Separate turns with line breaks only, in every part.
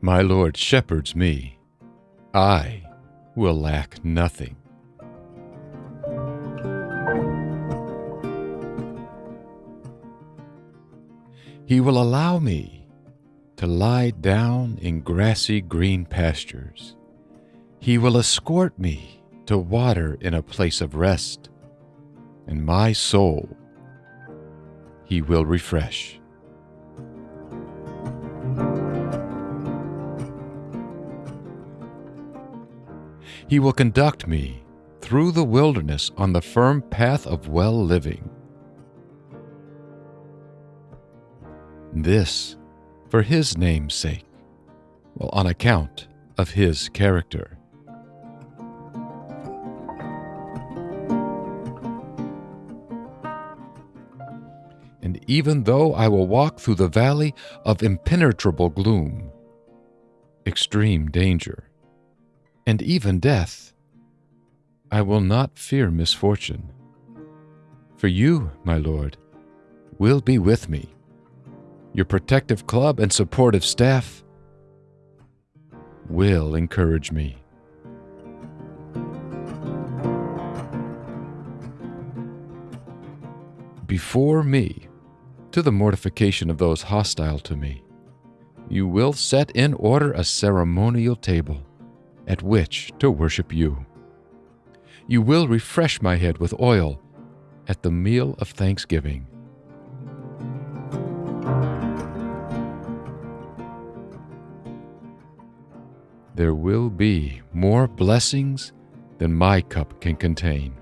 My Lord shepherds me. I will lack nothing. He will allow me to lie down in grassy green pastures. He will escort me to water in a place of rest, and my soul he will refresh. He will conduct me through the wilderness on the firm path of well living. This for his name's sake, well, on account of his character. And even though I will walk through the valley of impenetrable gloom, extreme danger, and even death, I will not fear misfortune. For you, my Lord, will be with me. Your protective club and supportive staff will encourage me. Before me, to the mortification of those hostile to me, you will set in order a ceremonial table at which to worship you. You will refresh my head with oil at the meal of thanksgiving. There will be more blessings than my cup can contain.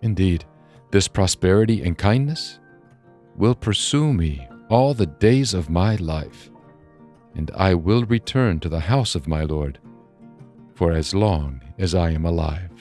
Indeed, this prosperity and kindness will pursue me all the days of my life, and I will return to the house of my Lord for as long as I am alive.